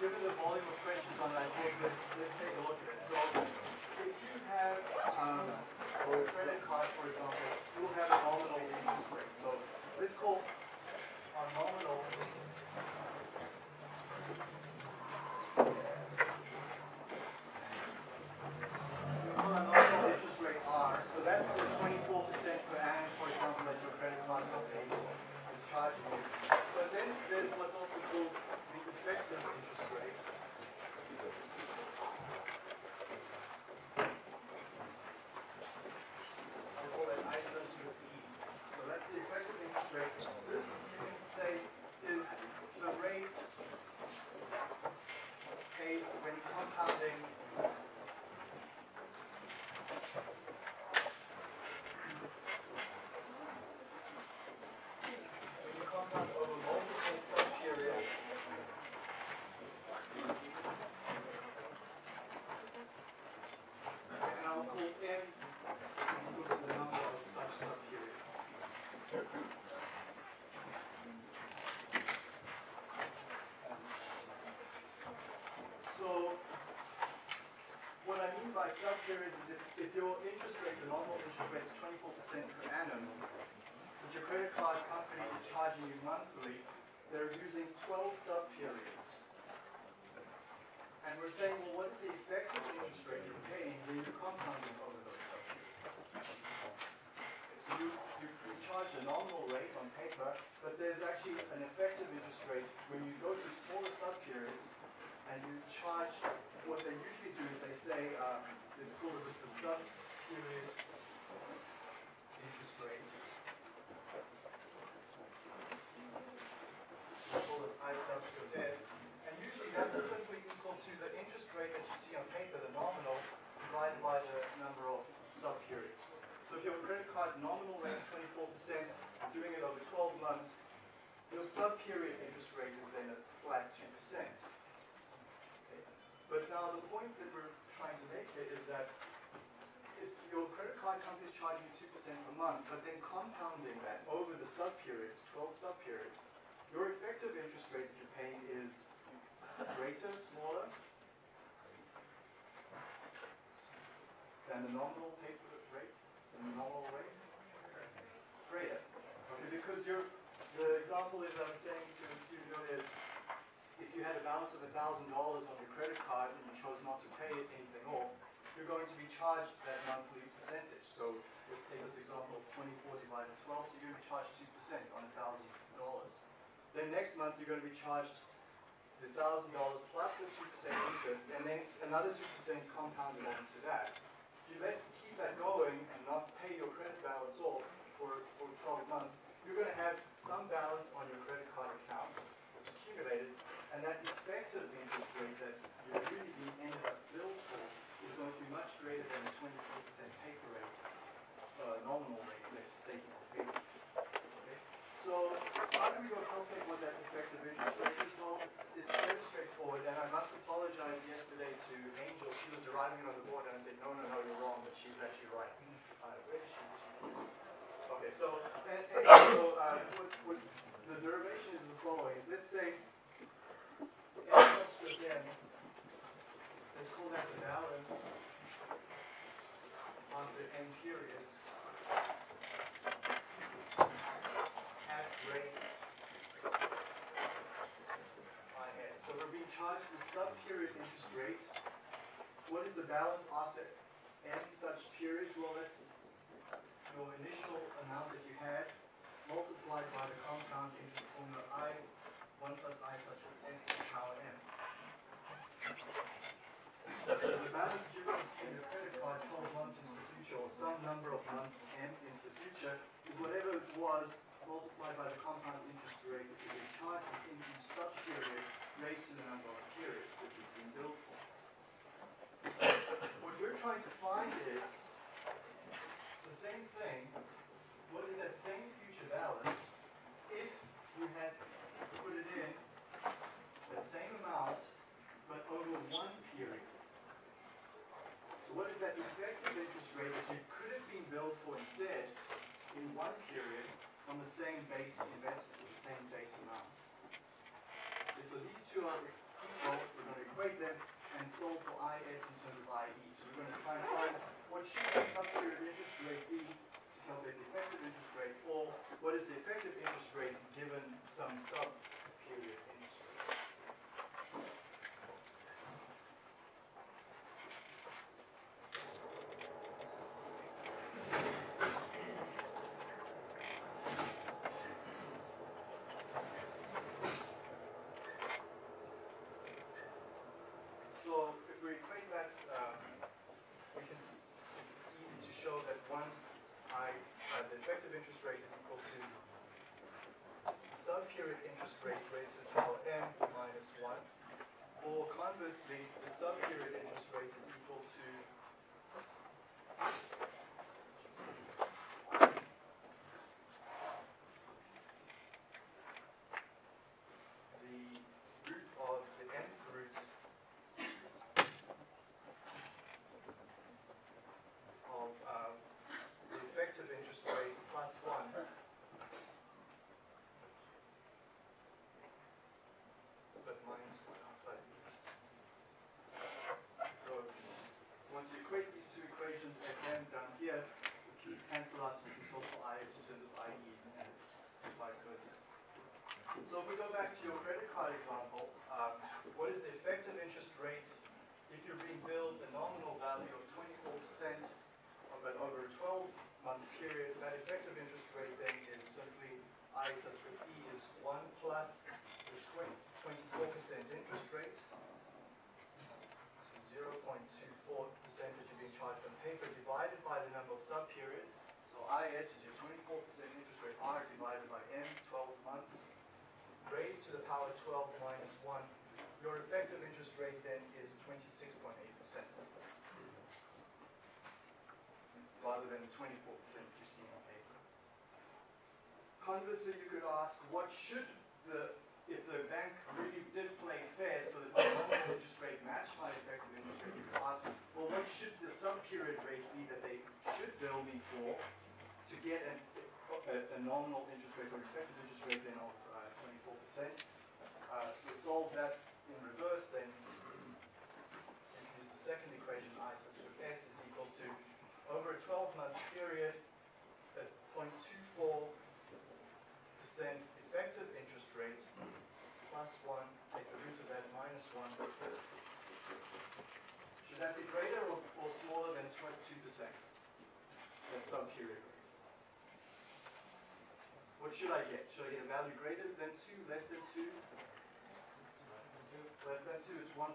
given the volume of questions on that, I thought let's, let's take a look at it. So if you have um, a credit card, for example, you'll have a nominal interest rate. So let's call our nominal Well, our nominal interest rate R, so that's the twenty-four percent per annum, for example, that your credit card company is charging you. But then there's what's also called the effective interest rate. I call that isolated E. So that's the effective interest rate. This, you can say, is the rate paid when compounding when you compound over multiple sub-periods. And I'll call n equal to the number of such sub-periods. So, what I by sub-periods is if, if your interest rate, the normal interest rate is twenty-four percent per annum, but your credit card company is charging you monthly, they're using twelve sub-periods. And we're saying, well, what is the effective interest rate you're paying when you're compounding over those sub-periods? So you, you, you charge a nominal rate on paper, but there's actually an effective interest rate when you go to smaller sub-periods and you charge, what they usually do is they say, uh, it's called this the sub-period interest rate. We call this I subscript S. And usually that's simply equal to the interest rate that you see on paper, the nominal, divided by the number of sub-periods. So if your credit card nominal rate is twenty-four percent, doing it over twelve months, your sub-period interest rate is then a flat two percent. But now the point that we're trying to make here is that if your credit card company is charging you two percent per month, but then compounding that over the sub-periods, twelve sub-periods, your effective interest rate that you're paying is greater, smaller than the nominal paper rate, than the nominal rate? Greater. Okay, because you're, the example is I was saying to the studio is, if you had a balance of thousand dollars on your credit card and you chose not to pay anything off, you're going to be charged that monthly percentage. So let's take this example of twenty-four divided by twelve, so you're going to be charged two percent on thousand dollars. Then next month, you're going to be charged the thousand dollars plus the two percent interest, and then another two percent compounded onto that. If you let, keep that going and not pay your credit balance off for, for twelve months, you're gonna have some balance on your credit card account that's accumulated, and that effective interest rate that you're really being ended up billed for is going to be much greater than the twenty-four percent paper rate, uh, nominal rate that's stated on paper. Okay? So, how do we go calculate what that effective interest rate is? Well, it's, it's very straightforward, and I must apologize yesterday to Angel. She was arriving on the board, and I said, no, no, no, you're wrong, but she's actually right. Uh, where is she? Okay, so, and, and so, uh, what, what, the derivation is the following, is let's say, n subscript n, let's call that the balance of the n periods at. So we're being charged the sub-period interest rate. What is the balance after n such periods? Well, that's your initial amount that you had multiplied by the compound interest formula I, 1 plus I such as s to the power n. So the balance or some number of months m into the future is whatever it was multiplied by the compound interest rate that will be charged in each sub-period raised to the number of periods that we've been billed for. What we're trying to find is the same thing, what is that same future balance if you had put it in that same amount but over one period. So what is that effective interest that you could have been billed for instead in one period on the same base investment, the same base amount? Okay, so these two are equal, we're going to equate them and solve for IS in terms of IE. So we're going to try and find what should the sub-period interest rate be to calculate the effective interest rate, or what is the effective interest rate given some sub-period interest rate. So if we equate that, um, we can, s- it's easy to show that one, I, uh, the effective interest rate is equal to the sub-period interest rate raised to the power m minus one. Or conversely, the sub-period interest rate is equal to the root of the nth root of um, the effective interest rate plus one. But minus one outside the root. So it's, once you equate these two equations, fn down here, the keys cancel out, you can solve for i in terms of ie and vice versa. So if we go back to your credit card example, um, what is the effective interest rate if you're being billed a nominal value of 24% of it over a 12-month period? That effective interest rate then is simply I that E is 1 plus the 24% interest rate, so 0.24% that you're being charged on paper divided by the number of sub-periods. So IS is your 24% interest rate R divided by N, 12 months raised to the power 12 minus 1, your effective interest rate then is 26.8%. Rather than the 24% you see on paper. Conversely, you could ask, what should the, if the bank really did play fair so that my nominal interest rate matched my effective interest rate, you could ask, well, what should the sub-period rate be that they should bill me for to get an, a, a nominal interest rate or effective interest rate then of 24%. Uh, so solve that in reverse then. Use the second equation, I such that S is equal to, over a 12-month period, at 0.24% effective interest rate plus 1, take the root of that, minus 1. Should that be greater or, or smaller than 22%? That sub-period rate. What should I get? Should I get a value greater than 2, less than 2? Less than 2 is 1.808.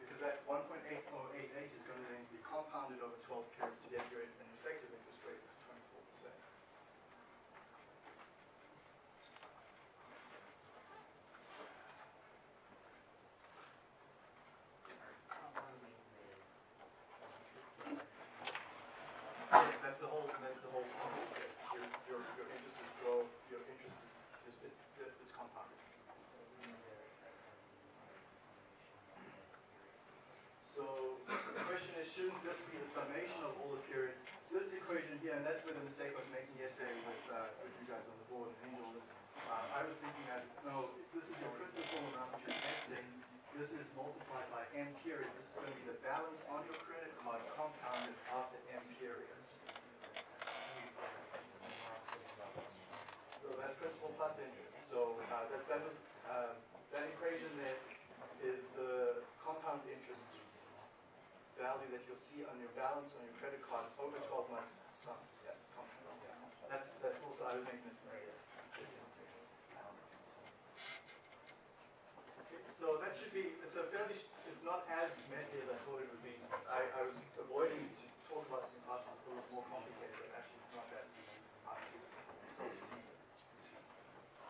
Because that 1.8088 is going to then be compounded over 12 periods to get you an effective interest rate of 24%. Yes, that's the whole, that's the whole point. Your, your, your interest is grow, your interest is, is, is compounded. So the question is, shouldn't this be the summation of all the periods? This equation here, and that's where the mistake I was making yesterday with, uh, with you guys on the board and Angel uh, I was thinking that, no, this is your principal amount you're investing. This is multiplied by m periods. This is going to be the balance on your credit card compounded after m periods. So that's principal plus interest. So uh, that, that was, uh, that equation there is the compound interest value that you'll see on your balance on your credit card over 12 months sum. Yeah, That's, that's also, was making a. Okay, So that should be, it's a fairly, it's not as messy as I thought it would be. I, I was avoiding to talk about this in class because it was more complicated, but actually it's not that hard to, to see.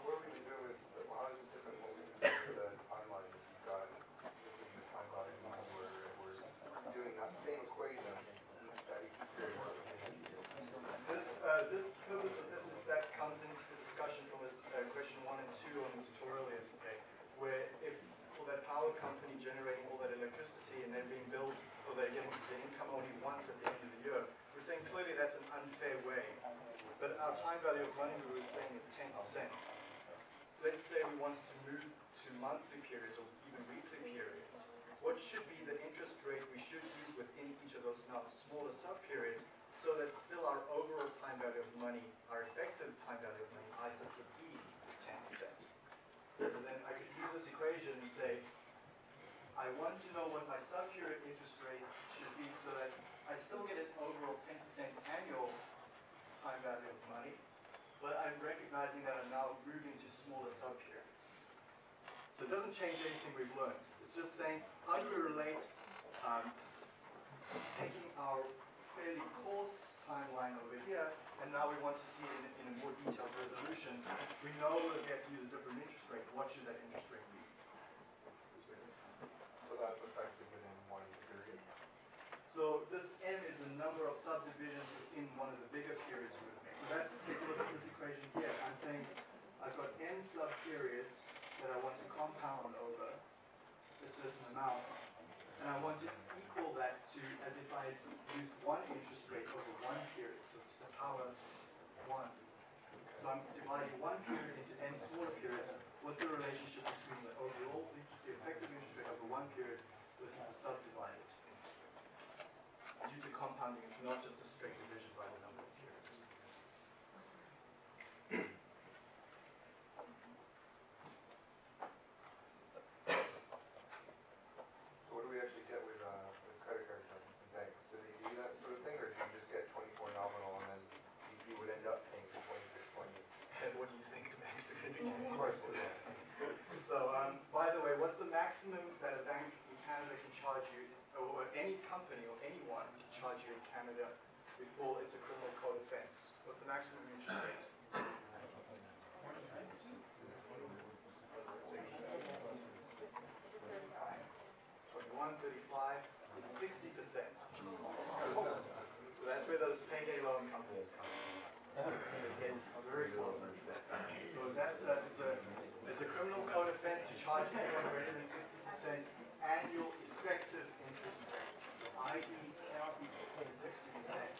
What are we gonna do with power company generating all that electricity and then being billed, or they're getting the income only once at the end of the year. We're saying clearly that's an unfair way. But our time value of money, we were saying, is 10%. Let's say we wanted to move to monthly periods or even weekly periods. What should be the interest rate we should use within each of those now smaller sub-periods so that still our overall time value of money, our effective time value of money, I such would be is 10%. So then I could use this equation and say, I want to know what my sub-period interest rate should be so that I still get an overall 10% annual time value of money, but I'm recognizing that I'm now moving to smaller sub-periods. So it doesn't change anything we've learned. It's just saying, how do we relate um, taking our fairly coarse timeline over here, and now we want to see it in, in a more detailed resolution. We know that we have to use a different interest rate. What should that interest rate be? Is where this comes in. So that's effective within one period. So this n is the number of subdivisions within one of the bigger periods. So let's take a look at this equation here. I'm saying I've got n sub-periods that I want to compound over a certain amount, and I want to equal that to as if I used one interest rate over one period, so it's the power one. So I'm dividing one period into n smaller periods. What's the relationship between the overall, the effective interest rate over one period versus the subdivided? Compounding, it's not just a straight division by the number of periods. So what do we actually get with, uh, with credit card companies and banks? Do they do that sort of thing, or do you just get twenty-four nominal and then you, you would end up paying for twenty-six point eight? And what do you think the banks are going to do? Of course, yeah. So, um, by the way, what's the maximum that a bank in Canada can charge you, or any company or anyone can charge you in Canada before it's a criminal code offense? What's the maximum interest rate? Twenty-one, thirty-five, sixty percent. So that's where those payday loan companies come. They get very close. So that's a, it's a, it's a criminal code offense to charge anyone greater than sixty percent annual effective interest rate. i.e. cannot be exceed sixty percent.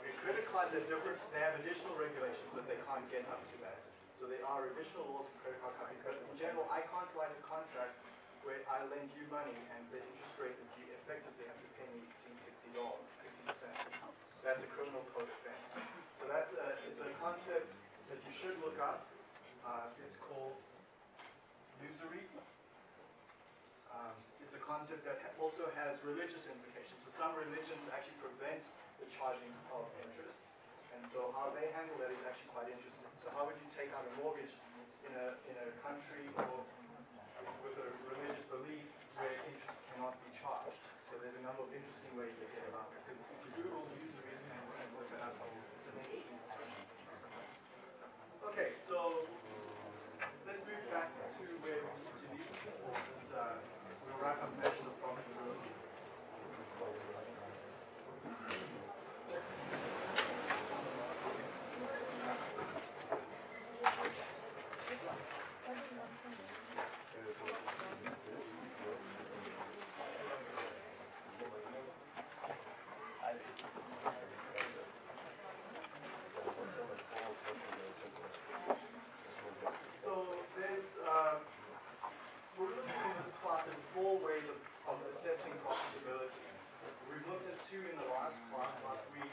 Okay, credit cards have different, they have additional regulations that they can't get up to that. So there are additional laws for credit card companies, but in general, I can't write a contract where I lend you money and the interest rate that you effectively have to pay me exceeds sixty dollars, sixty percent. That's a criminal code offense. So that's a, it's a concept that you should look up. Uh, it's called usury. Um, it's a concept that ha- also has religious implications. So some religions actually prevent the charging of interest. And so how they handle that is actually quite interesting. So how would you take out a mortgage in a, in a country or with a religious belief where interest cannot be charged? So there's a number of interesting ways they get around it. So if you Google usury and, look it up, it's an interesting discussion. Okay, so let's move back to where we need to be for this, uh, we'll wrap up measures of profitability. So there's, uh, we're looking in this class at four ways of, of assessing profitability. We've looked at two in the last class, last week.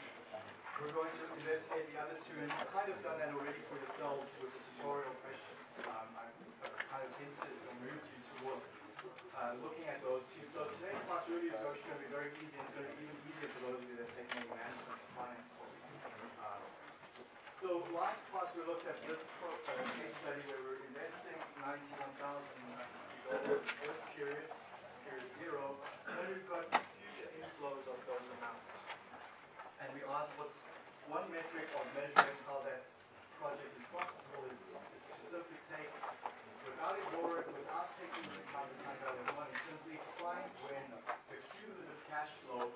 We're going to investigate the other two, and you've kind of done that already for yourselves with the tutorial questions. Um, I've kind of hinted and moved you towards uh, looking at those two. So today's class really is actually going to be very easy. It's going to be even easier for those of you that take any management finance courses. Um, so last class we looked at this pro- uh, case study where we're investing ninety-one thousand dollars first period, period zero, then we've got future inflows of those amounts. And we asked what's one metric of measuring how that project is profitable is, is to simply take, without ignoring, without taking into account the time value of money, simply find when the cumulative cash flow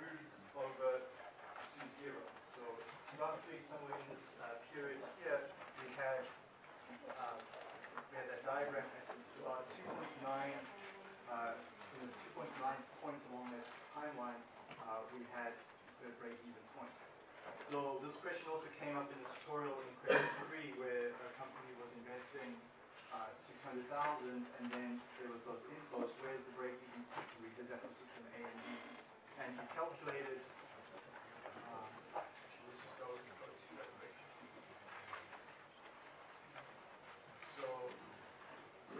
moves over to zero. So roughly somewhere in this uh, period here, we had, um, we had that diagram at this about two point nine, uh, you know, two point nine points along that timeline, uh, we had break-even point. So this question also came up in the tutorial in question three, where a company was investing uh, 600,000 and then there was those inflows. Where's the break-even point? We did that for system A and B, and he calculated. Um, so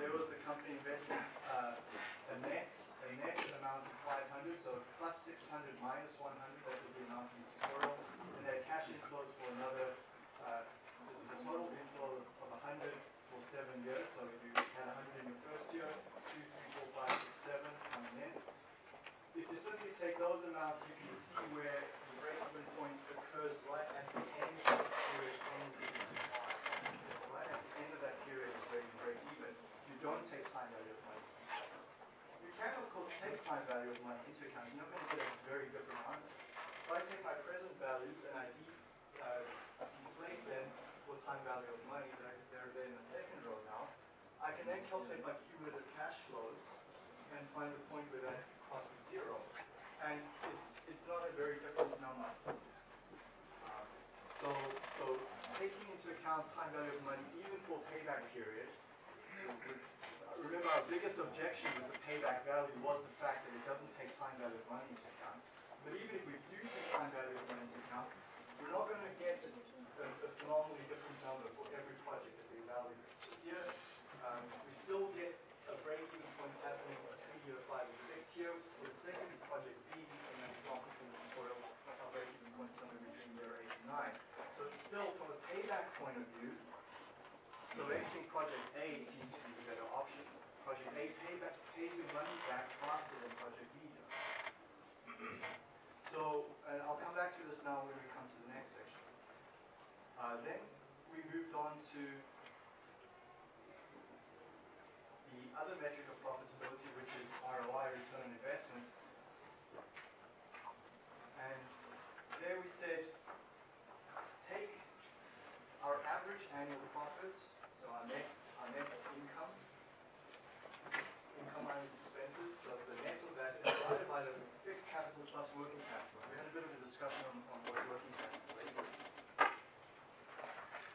there was the company investing uh, a net a net amount of 500, so plus 600 minus 100 seven years, so you had hundred in your first year, two, three, four, five, six, seven coming in. If you simply take those amounts, you can see where the break-even point occurs right at the end of the period ends in Right at the end of that period is where you break even. You don't take time value of money. You can, of course, take time value of money into account. You're not going to get a very different answer. If I take my present values and I uh, deflate them for time value of money, they're, they're there the second row now, I can then calculate my cumulative cash flows and find the point where that cost is zero. And it's, it's not a very different number. Um, So, so taking into account time value of money, even for payback period, uh, remember our biggest objection with the payback value was the fact that it doesn't take time value of money into account. But even if we do take time value of money into account, we're not gonna get a, a- a phenomenally different number for every project that we evaluate. Here, still get a break-even point happening between year five and six here. For the second project B, in that example from the tutorial, our break-even point somewhere between year eight and nine. So it's still, from a payback point of view, selecting project A seems to be the better option. Project A payback, pays your money back faster than project B does. So, and I'll come back to this now when we come to the next section. Uh, then we moved on to the other metric of profitability, which is ROI, return on investment. And there we said, take our average annual profits, so our net, our net income, income minus expenses, so the net of that is divided by the fixed capital plus working capital. We had a bit of a discussion on, on what working capital is.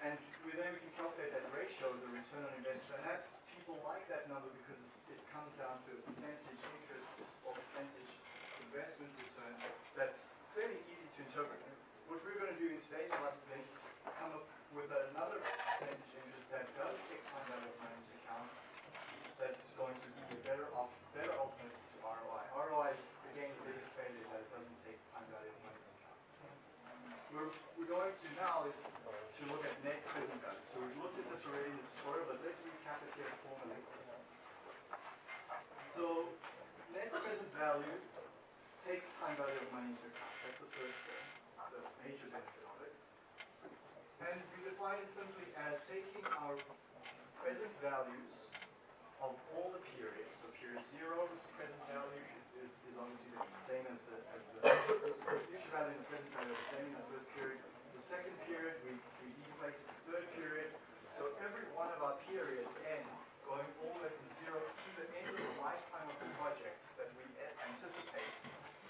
And then we can calculate that ratio, the return on investment, and that's, people like that number because it comes down to a percentage interest or percentage investment return that's fairly easy to interpret. What we're gonna do in today's class is then come up with another percentage interest that does take time value of money into account, that's going to be a better op, better alternative to ROI. ROI is, again, the biggest failure is that it doesn't take time value of money into account. We're, we're going to now is to look at net present value. So we've looked at this already in the tutorial, but let's recap it here formally. So net present value takes time value of money into account. That's the first thing, the major benefit of it. And we define it simply as taking our present values of all the periods. So period zero's present value is, is obviously the same as the, as the future value and the present value are the same the period. The second period, we, we deflated the third period. So every one of our periods end, going all the way from zero to the end of the lifetime of the project that we a- anticipate.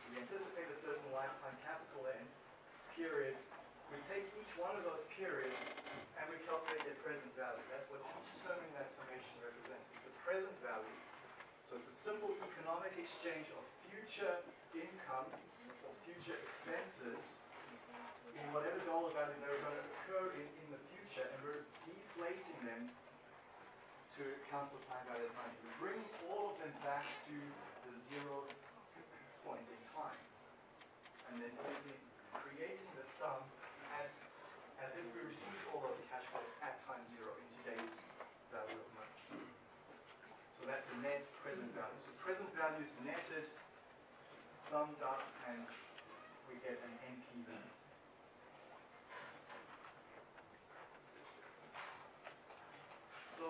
We anticipate a certain lifetime capital end periods. We take each one of those periods and we calculate their present value. That's what each term in that summation represents. It's the present value. So it's a simple economic exchange of future incomes or future expenses in whatever dollar value they're going to occur in, in the future, and we're deflating them to account for time value of money. We're bringing all of them back to the zero point in time, and then simply creating sum at, as if we received all those cash flows at time zero in today's value of money. So that's the net present value. So present value is netted, summed up, and we get an NPV. So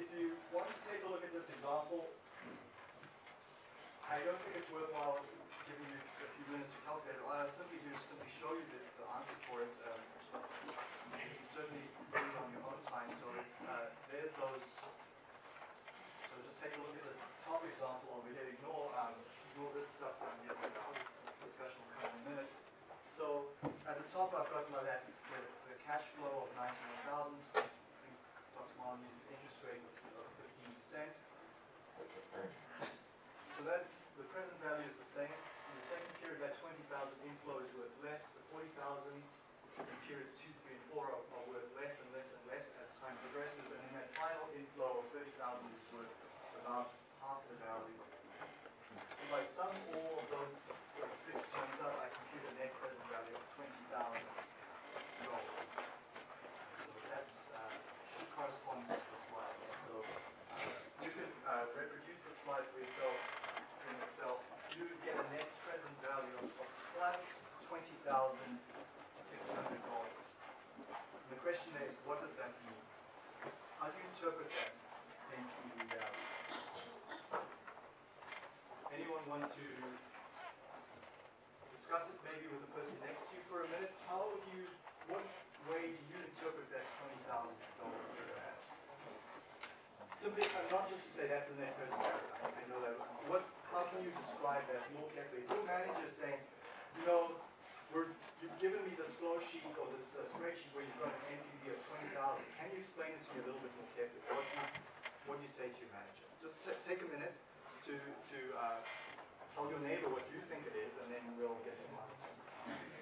if you want to take a look at this example, I don't think it's worthwhile minutes to calculate it. Well, I'll simply do is simply show you the, the answer for it. Um, you can certainly do it on your own time. So uh, there's those. So just take a look at this top example I'll be ignore. Um, ignore this stuff down here. This discussion will come in a minute. So at the top, I've got my that the, the cash flow of 91,000. I think Dr. Marlon used an interest rate of 15%. So that's the present value is the same. Second period, that twenty thousand inflow is worth less, the forty thousand in periods two, three, and four are, are worth less and less and less as time progresses, and then that final inflow of thirty thousand is worth about half the value. If I sum all of those, those six terms up, I compute a net present value of twenty thousand dollars. So that's, uh, should correspond to the slide. So, uh, you can, uh, reproduce the slide for yourself in Excel. You a net present value of of plus twenty thousand six hundred dollars. The question is, what does that mean? How do you interpret that NPV value? Anyone want to discuss it maybe with the person next to you for a minute? How would you, what way do you interpret that twenty thousand dollar figure as? Simply, not just to say that's the net present value, I know that, what, how can you describe that more carefully? Your manager is saying, you know, you've given me this flow sheet or this uh, spreadsheet where you've got an NPV of twenty thousand, can you explain it to me a little bit more carefully? What you, what you say to your manager? Just ta- take a minute to, to, uh, tell your neighbor what you think it is, and then we'll get some answers.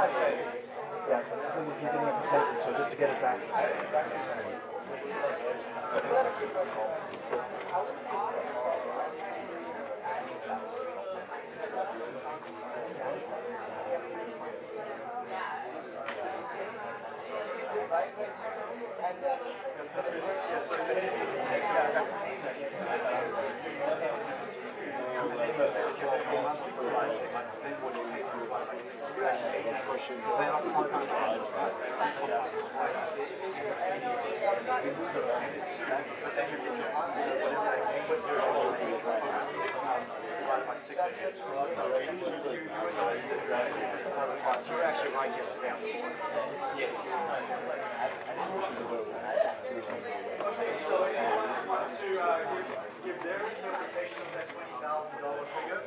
Yeah, because you're a percentage, so just to get it back. Yes, so you basically So then you want to uh, give, their interpretation of that twenty thousand dollar figure?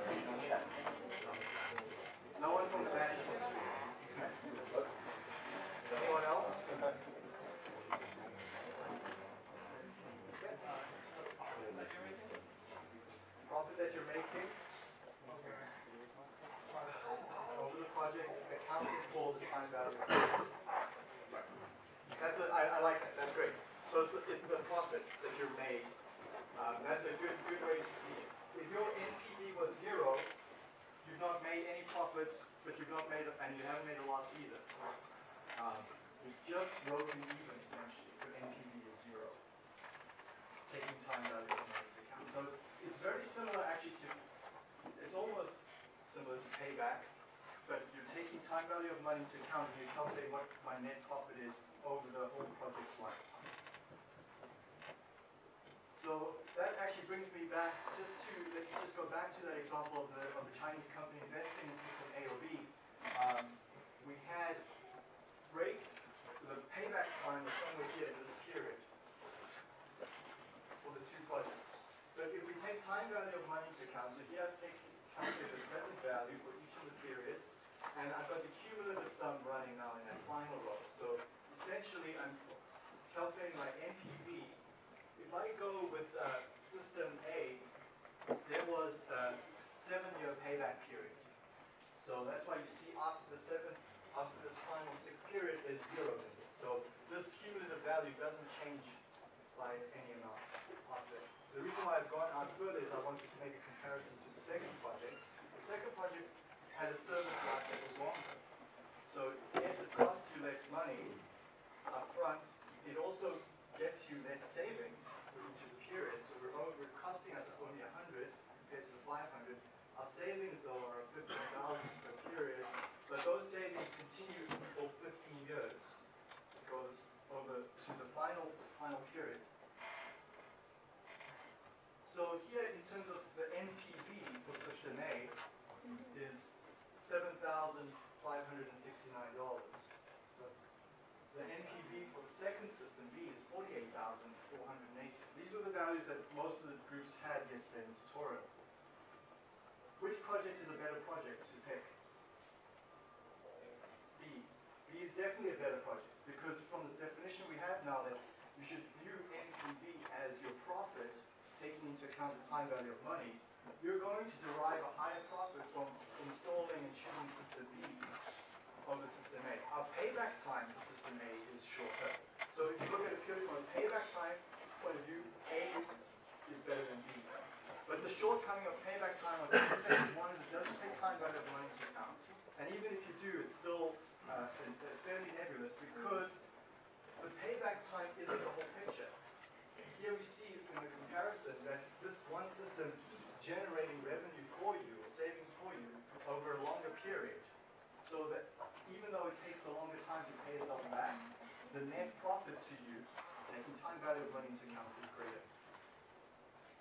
No one from the management street? Anyone else? Profit that you're making? Over the project, accounting for the time value. That's a, I, I like that, that's great. So it's, the- it's the profit that you're made. Um, that's a good, good way to see it. If your NPV was zero, you've not made any profit, but you've not made, a- and you haven't made a loss either. Um, you've just broken even essentially, if your NPV is zero. Taking time value of money into account. So it's, it's very similar actually to, it's almost similar to payback, but you're taking time value of money into account and you calculate what my net profit is over the whole project's lifetime. So that actually brings me back just to, let's just go back to that example of the, of the Chinese company investing in system A or B. um, we had break, the payback time was somewhere here in this period for the two projects. But if we take time value of money into account, so here I've taken, calculated the present value for each of the periods, and I've got the cumulative sum running now in that final row. So essentially, I'm calculating my NPV. If I go with uh, system A, there was a seven-year payback period. So that's why you see after the seventh, after this final sixth period is zero. So this cumulative value doesn't change by any amount after. The reason why I've gone out further is I want you to make a comparison to the second project. The second project had a service life that was longer. So yes, it costs you less money up front. It also gets you less savings for each of the periods. So we're, o- we're costing us only a hundred compared to the five hundred. Our savings though are fifteen thousand per period, but those savings continue for fifteen years. It goes over to the final, final period. So here, in terms of the NPV for system A, is seven thousand five hundred and sixty-nine dollars. So the NPV for the second system B is forty-eight thousand four hundred and eighty. So these were the values that most of the groups had yesterday in the tutorial. Which project is a better project to pick? B. B is definitely a better project because from this now that you should view NPV as your profit taking into account the time value of money, you're going to derive a higher profit from installing and choosing system B over system A. Our payback time for system A is shorter. So if you look at it purely from a payback time point of view, A is better than B. But the shortcoming of payback time on two things, one is it doesn't take time value of money into account. And even if you do, it's still uh, fairly nebulous because payback time isn't the whole picture. Here we see in the comparison that this one system keeps generating revenue for you or savings for you over a longer period. So that even though it takes a longer time to pay itself back, the net profit to you, taking time value of money into account, is greater.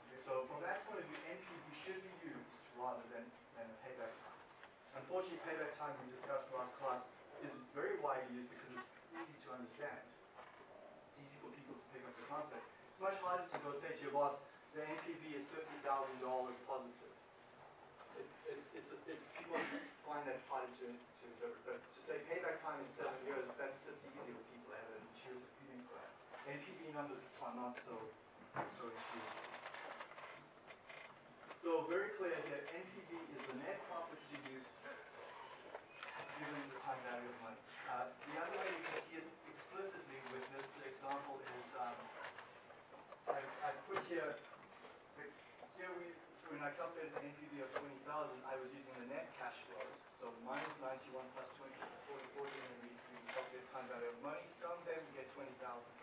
Okay, so from that point of view, NPV should be used rather than, than a payback time. Unfortunately, payback time we discussed last class is very widely used because it's easy to understand. It's easy for people to pick up the concept. It's much harder to go say to your boss, the NPV is fifty thousand dollars positive. It's, it's, it's, a- it, people find that harder to, to interpret, but to say payback time is seven years, that sits easy with people, they have an intuitive feeling for that. NPV numbers are not so, so intuitive. So very clear here, NPV is the net profit to you given the time value of money. Uh, the other way you can see it explicitly with this example is, um, I, I put here, here we, when I calculated the NPV of twenty thousand, I was using the net cash flows, so minus ninety-one plus twenty is forty, forty, and then we, we calculate time value of money, them, we get twenty thousand.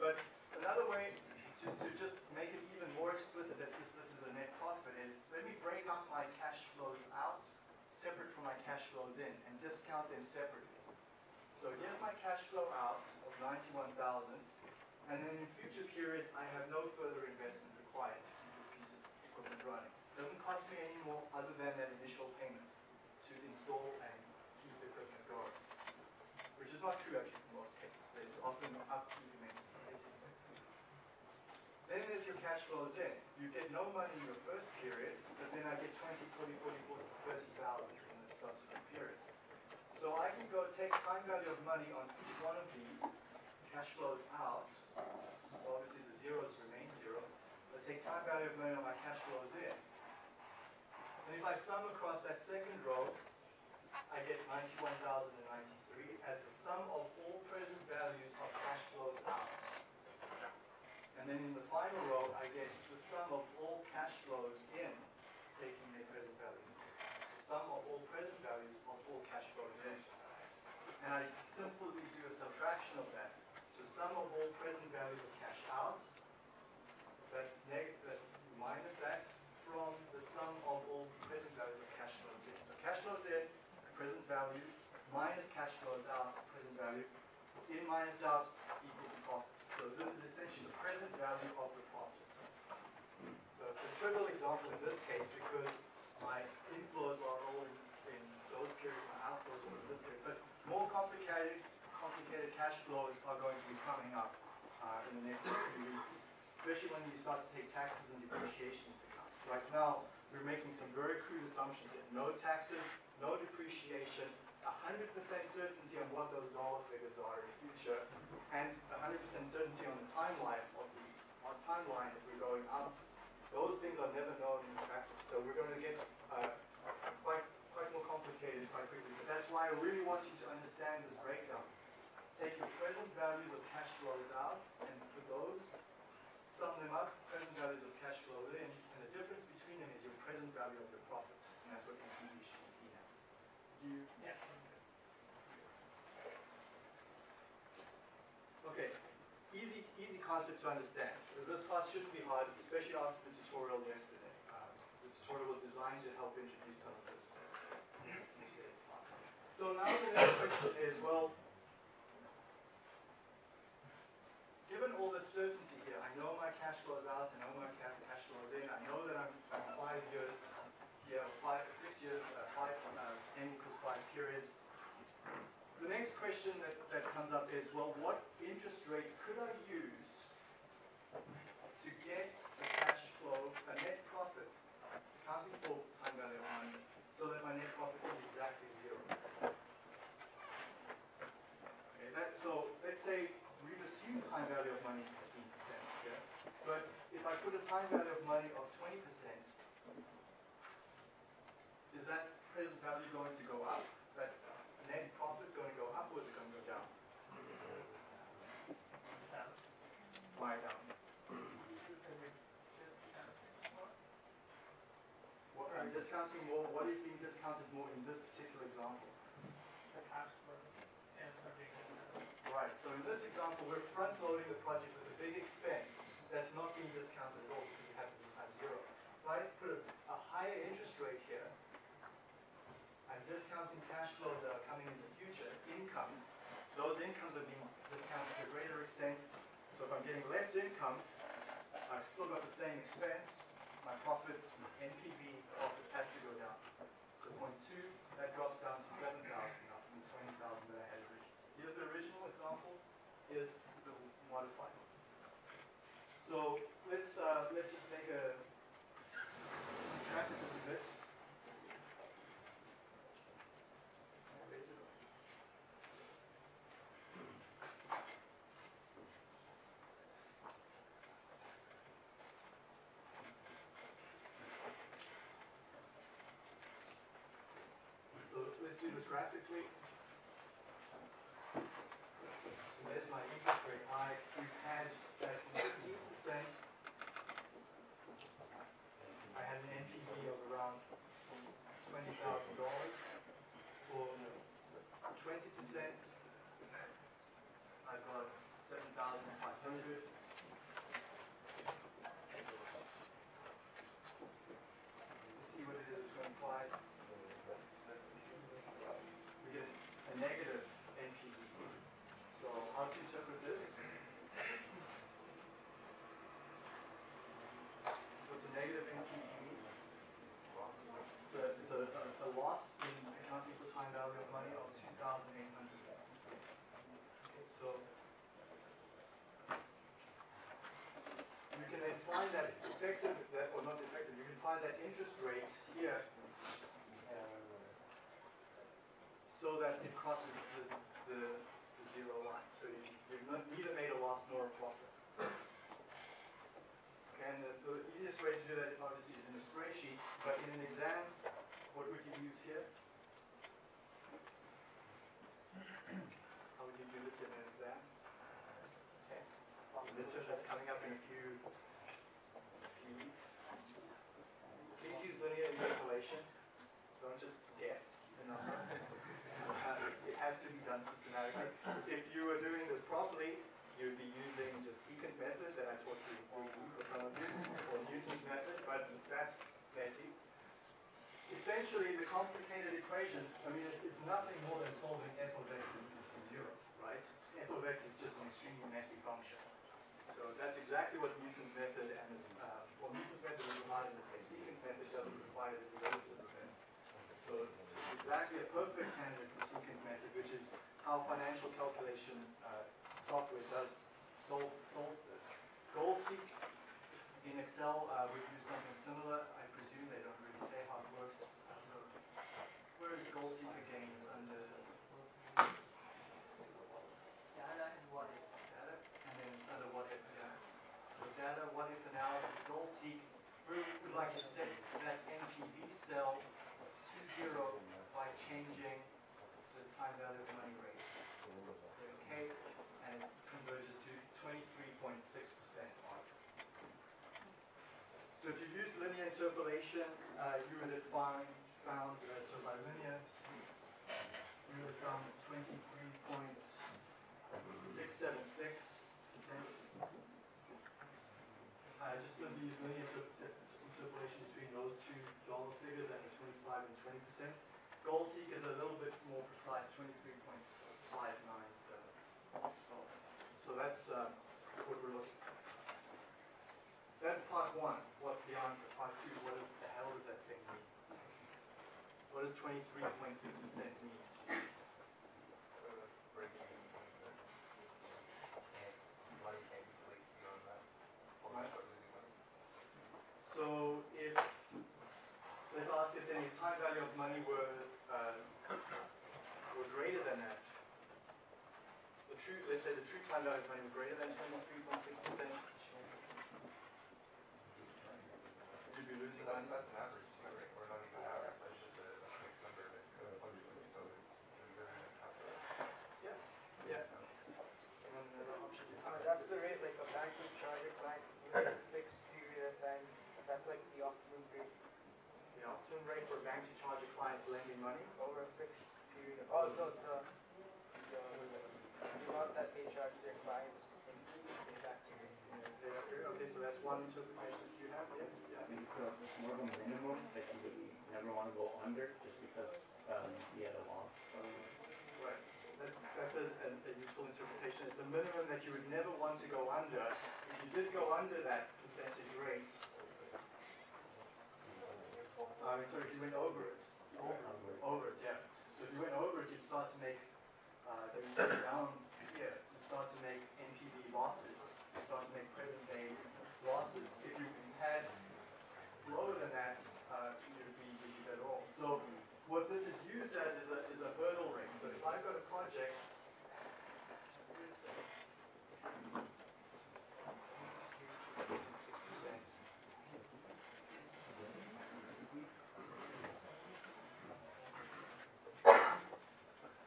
But another way to, to just make it even more explicit that this, this is a net profit is, let me break up my cash flows out separate from my cash flows in and discount them separately. So here's my cash flow out of ninety-one thousand, and then in future periods, I have no further investment required to keep this piece of equipment running. Doesn't cost me any more other than that initial payment to install and keep the equipment going. Which is not true actually for most cases, there's often upkeep and maintenance. Then there's your cash flows in. You get no money in your first period, but then I get 20, 40, 40, 40, 30,000 in the subsequent periods. So I can go take time value of money on each one of these, cash flows out. So obviously the zeros remain zero. But take time value of money on my cash flows in. And if I sum across that second row, I get 91,093 as the sum of all present values of cash flows out. And then in the final row, I get the sum of all cash flows in, taking their present value. The sum of all present values of all cash flows in. And I simply do a subtraction of that. So sum of all present values of cash out, that's neg, that minus that from the sum of all present values of cash flows in. So cash flows in, present value, minus cash flows out, present value, in minus out equals profit. So this is essentially the present value of the profit. So it's a trivial example in this case because my inflows are all in, both periods and outflows over this period. But more complicated, complicated cash flows are going to be coming up uh, in the next few weeks, especially when you start to take taxes and depreciation into account. Right now, we're making some very crude assumptions that no taxes, no depreciation, 100% certainty on what those dollar figures are in the future, and 100% certainty on the timeline of these, Our timeline if we're going out. Those things are never known in practice, so we're going to get uh, complicated quite quickly. But that's why I really want you to understand this breakdown. Take your present values of cash flows out and put those, sum them up, present values of cash flows in, and the difference between them is your present value of your profits, and that's what NPV should be seen as. Do you? Okay, easy, easy concept to understand. This class shouldn't be hard, especially after the tutorial yesterday. Um, the tutorial was designed to help introduce some of this uh, in today's class. So now the next question is, well, given all this certainty here, I know my cash flows out, I know my ca- cash flows in, I know that I'm, I'm five years, here, five, six years, uh, five, uh, n equals five periods. The next question that, that comes up is, well, what interest rate could I use to get a cash flow, a net profit, accounting for time value of money, so that my net profit is exactly zero? Okay, that, so let's say we've assumed time value of money is fifteen percent, yeah? But if I put a time value of money of twenty percent, is that present value going to go up? That net profit going to go up or is it going to go down? Why down? What, I'm discounting more, what is being discounted more in this particular example? Right, so in this example, we're front-loading the project with a big expense that's not being discounted at all because it happens at time zero. If I put a, higher interest rate here, I'm discounting cash flows that are coming in the future, incomes. Those incomes are being discounted to a greater extent. So if I'm getting less income, I've still got the same expense. My profit, NPV profit has to go down. So point 0.2. that drops down to 7,000 example, here's the modifier. So let's, uh, let's just make a, contract this a bit. Raise it up. So let's do this graphically. So there's my interest rate I. We've had at fifteen percent. I had an NPV of around twenty thousand dollars. For twenty percent, I've got seven thousand five hundred. Let's see what it is at twenty-five. We get a negative NPV. So how to interpret this? What's a negative NPV mean? So it's a, a, a loss in accounting for time value of money of two thousand eight hundred. Okay, so you can then find that effective, that, or not effective, you can find that interest rate here so that it crosses the, the, the zero line. So you, you've not, neither made a loss nor a profit. Okay, and the, the easiest way to do that obviously is in a spreadsheet, but in an exam, what would you use here? How would you do this in an exam? Test that's coming up in a few, few weeks. Please use linear interpolation. Don't just guess the number. Uh, It has to be done If you were doing this properly, you'd be using the secant method that I taught you in 3D for some of you, or Newton's method, but that's messy. Essentially, the complicated equation, I mean, it's, it's nothing more than solving f of x is zero, right? f of x is just an extremely messy function. So that's exactly what Newton's method and this, uh, well, Newton's method is hard in this case. Secant method doesn't require the derivatives of it. So it's exactly a perfect candidate for secant method, which is how financial calculation uh, software does solve, solves this. Goal in Excel uh, would do something similar. I presume they don't really say how it works. So where is goal again? It's under Data and what if. data, and then it's under what if. Yeah. So data, what if analysis, goal seek. We would like to set that NPV cell to zero by changing the time value of money rate. Say okay, and it converges to twenty-three point six percent mark. So if you use linear interpolation, uh, you would have found, found, uh, so by linear, you would have found twenty-three point six seven six percent. Uh, just simply use linear interpolation between those two dollar figures at the twenty-five and twenty percent. Goal seek is a little bit more precise, twenty-three point five nine seven. So that's, uh, what we're looking for. That's part one, on to part two, what the hell does that thing mean? What does 23.6% mean? So if, let's ask if any time value of money were, uh, were greater than that, the true, let's say the true time value of money were greater than 23.6%, losing money. that's an average too, right? Or not even average, that's just a fixed number that could so you're gonna have to. Yeah. And then the option. Uh, that's the rate, like a bank would charge a client with a fixed period of time, that's like the optimum rate, The optimum rate for a bank to charge a client lending money. over a fixed period of, oh, no, the, the, the amount that they charge their clients in payback period. Okay, so that's one interpretation that you have, yes, yeah. It's uh, more of a minimum that you would never want to go under just because um, you had a loss. Right, that's, that's a, a a useful interpretation. It's a minimum that you would never want to go under. If you did go under that percentage rate, I mean, sorry, if you went over it, over it, yeah. So if you went over it, you'd start to make, uh, then down here, you start to make NPV losses. You to make present day losses. If you had lower than that, uh, be, you'd be better off. So what this is used as is a, is a hurdle rate. So if I've got a project, wait a second. Six percent.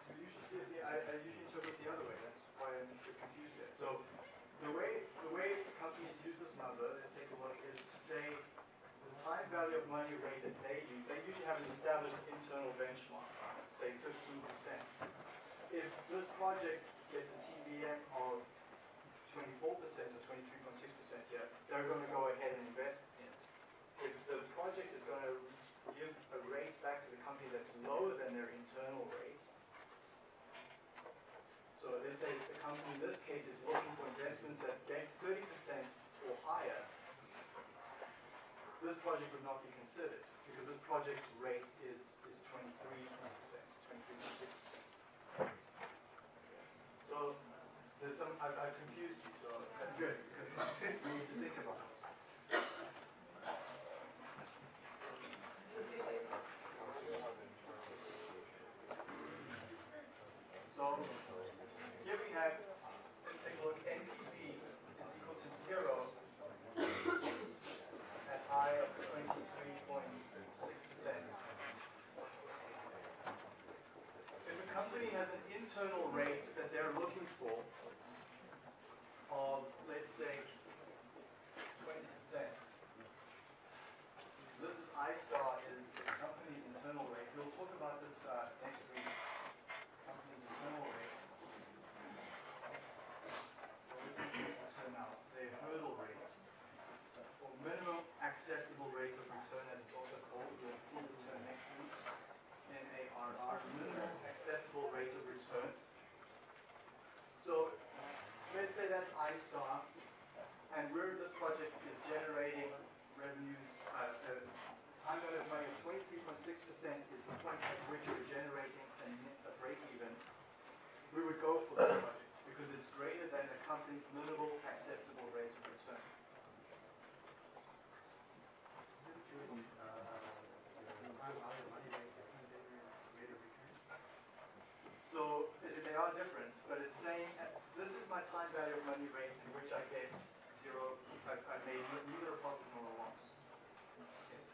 You usually see it, the- I, I usually interpret it the other way, that's why I'm confused there. So, the way, the way companies use this number, let's take a look, is to say, the time value of money rate that they use, they usually have an internal benchmark, say fifteen percent. If this project gets a TVM of twenty-four percent or twenty-three point six percent here, they're gonna go ahead and invest in it. If the project is gonna give a rate back to the company that's lower than their internal rate, so let's say the company in this case is looking for investments that get thirty percent or higher, this project would not be considered, because this project's rate is, is twenty-three percent, twenty-three point six percent. So, there's some, I've, I've confused you, so that's good, because we need to think about this. So, here we have, let's take a look, NPV is equal to zero at I of twenty-three point six percent. If a company has an internal rate that they're looking for of, let's say, twenty percent. This is I star is the company's internal rate. We'll talk about this uh, next week. Company's internal rate. What is this return out? Their hurdle rate. Or minimum acceptable rate of return as it's also called. We'll see this term next week. M-A-R-R, minimum acceptable rate of return. So let's say that's I star, and where this project is generating revenues, uh, uh, time value of money of twenty-three point six percent is the point at which we're generating a, a break even. we would go for this project because it's greater than the company's minimal acceptable rate of return. So they are different, but it's saying, uh, this is my time value of money rate in which I get zero, I've, I've made neither a profit nor a loss. Okay.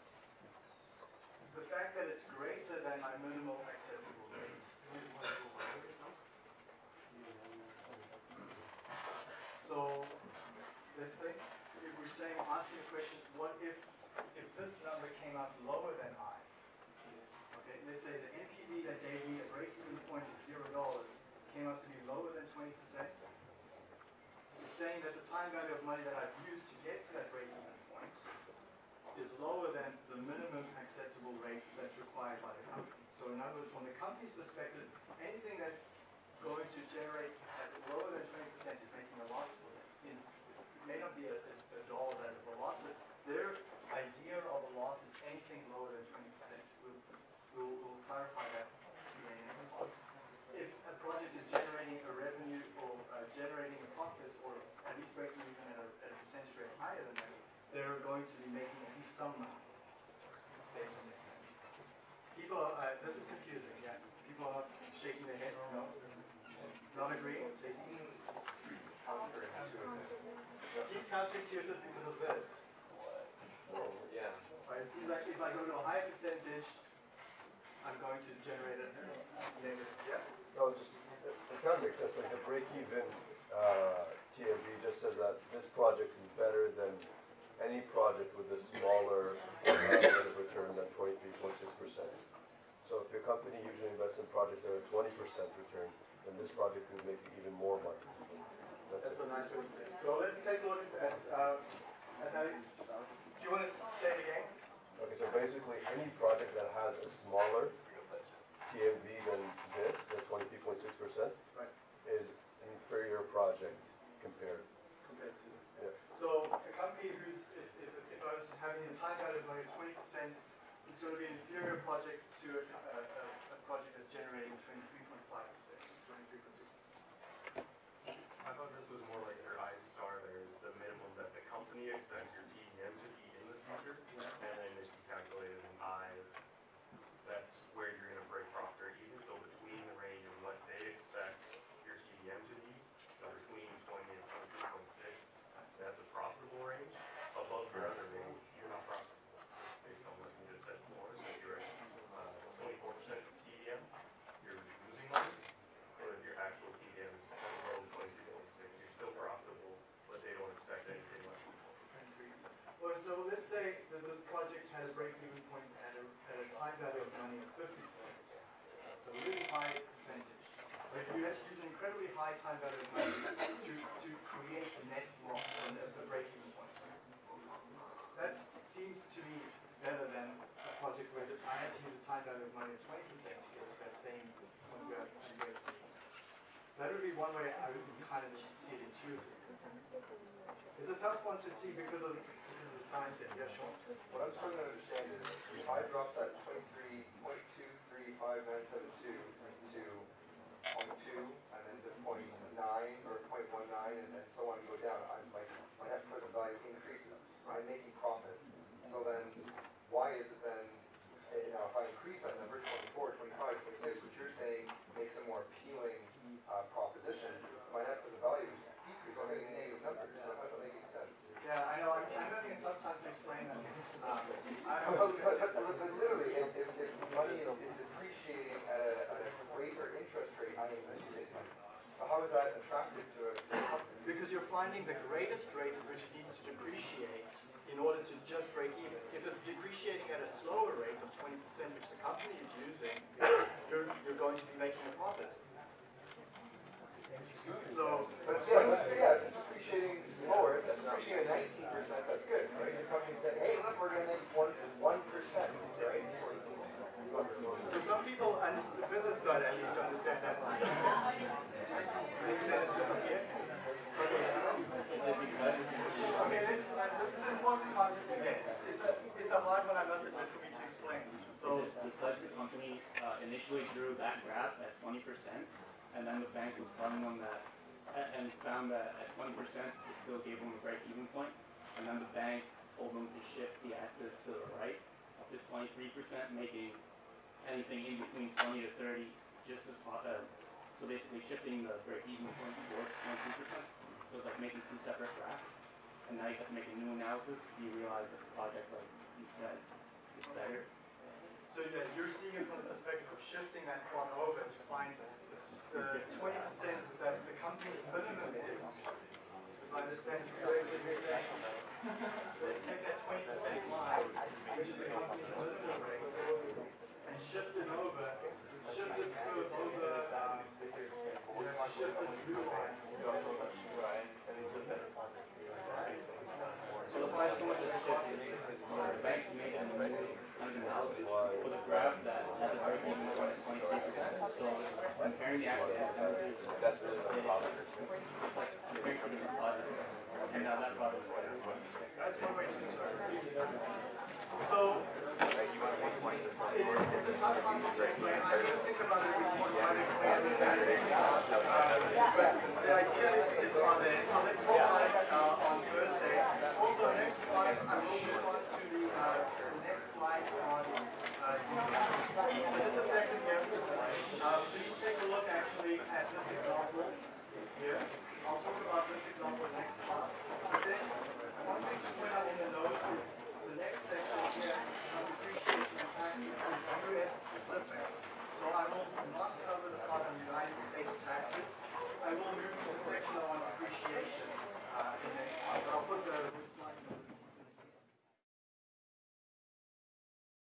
The fact that it's greater than my minimal acceptable rate So, let's say, if we're saying, asking a question, what if, if this number came out lower than I? Okay, let's say the NPV that gave me a break-even point of zero dollars came out to be lower than twenty percent. Saying that the time value of money that I've used to get to that break-even point is lower than the minimum acceptable rate that's required by the company. So in other words, from the company's perspective, anything that's going to generate at lower than twenty percent is making a loss for them. It may not be a, a, a dollar that is a loss, but their idea of a loss is anything lower than twenty percent. We'll, we'll, we'll clarify that in the next class. If a project is generating a revenue or uh, generating a profit or at least breaking even at a, at a percentage rate higher than that, they're going to be making at least some money based on this. People, uh, this is confusing, yeah. People are shaking their heads, no? Not agreeing? They seem. Seems counterintuitive because of this. Yeah. Right, it seems like if I go to a higher percentage, I'm going to generate a negative. Yeah. No, just, it kind of makes sense, like the break-even, uh, TMV just says that this project is better than any project with a smaller rate of return than twenty-three point six percent. So if your company usually invests in projects that are twenty percent return, then this project will make you even more money. That's That's a nice way to say it. So let's take a look at, uh, at how, do you want to say it again? Okay, so basically, any project that has a smaller TMV than this, the twenty-three point six percent, Right. is an inferior project compared. compared to. Yeah. So a company who's, if, if, if I was having a time value of twenty percent, it's going to be an inferior project to a, a, a, a project that's generating twenty-three point five percent, twenty-three point six percent. I thought this was more like your I star there is the minimum that the company expects your TDM to be in the future. And then if you calculate it in I, that's where you're gonna break profit or even. So between the range of what they expect your TDM to be, so between twenty and twenty-three point six, that's a profitable range. Above your other range, you're not profitable, based on what you just said before. So if you're at uh, twenty-four percent TDM, you're losing money. Or if your actual TDM is below twenty-two point six, you're still profitable, but they don't expect anything less than Or so let's say that this project has break-even point at a, at a time value of money of fifty percent. So a really high percentage. But you have to use an incredibly high time value of money to, to create a net loss and a, a break-even point. That seems to me better than a project where the- I had to use a time value of money of twenty percent to get to that same point where. That would be one way I would kind of see it intuitively. It's a tough one to see because of, science in, yeah, sure. What I'm trying to understand is, if I drop that twenty-three point two three five nine seven two to point two, and then to point 0.9 or 0.19, and then so on, go down, I'm like, my net present value increases, I'm making profit. So then, why is it then, you know, if I increase that number, 24, 25, 26, which you're saying makes a more appealing, uh, proposition, my net present value decreases, I'm getting a negative number, so that's not making sense. Yeah, I know, I'm, I'm having a tough time to explain that. Um, I, But, but, but, but but literally, if, if, if money is is depreciating at a, at a greater interest rate, I mean, as you say, so how is that attractive to a, to a company? because you're finding the greatest rate at which it needs to depreciate in order to just break even. If it's depreciating at a slower rate of twenty percent, which the company is using, you're, you're going to be making a profit. So, But yeah, but yeah, if it's depreciating slower, if it's depreciating at nineteen percent, that's good, right? The company said, hey, look, we're gonna make one, one percent, right? so some people, understand, the business side at least understand that one. Maybe then it's disappeared. Okay. Is it because Okay, this, uh, this is an important concept to get. It's, it's a, it's a hard one, I must admit, for me to explain. So So, because the company uh, initially drew that graph at twenty percent, and then the bank was telling them that, and found that at twenty percent, it still gave them a break-even point, and then the bank told them to shift the axis to the right, up to twenty-three percent, making anything in between twenty to thirty just as, uh, so basically shifting the break-even point towards twenty-three percent. So it's like making two separate graphs, and now you have to make a new analysis, you realize that the project, like you said, is better. So yeah, you're seeing it from the perspective of shifting that one over to find the twenty percent that the company's minimum is. If I understand correctly, you're let's take that twenty percent line, which is the company's minimum rate, and shift it over, shift this curve over, um, shift this blue line. So so much of the shift the bank made a new analysis for the graph that has a point of twenty-three percent. So comparing the actual That's really the problem. it's like comparing to the and now that product That's one way to start. So, it is, a tough concept to explain. I didn't think about it before I explained it. Uh, but the idea is, is on the summit for uh, on Thursday. Also, next class, I will move on to the, uh, the next slides on uh, so just a second here. Uh, please take a look actually at this example here. I'll talk about this example next class.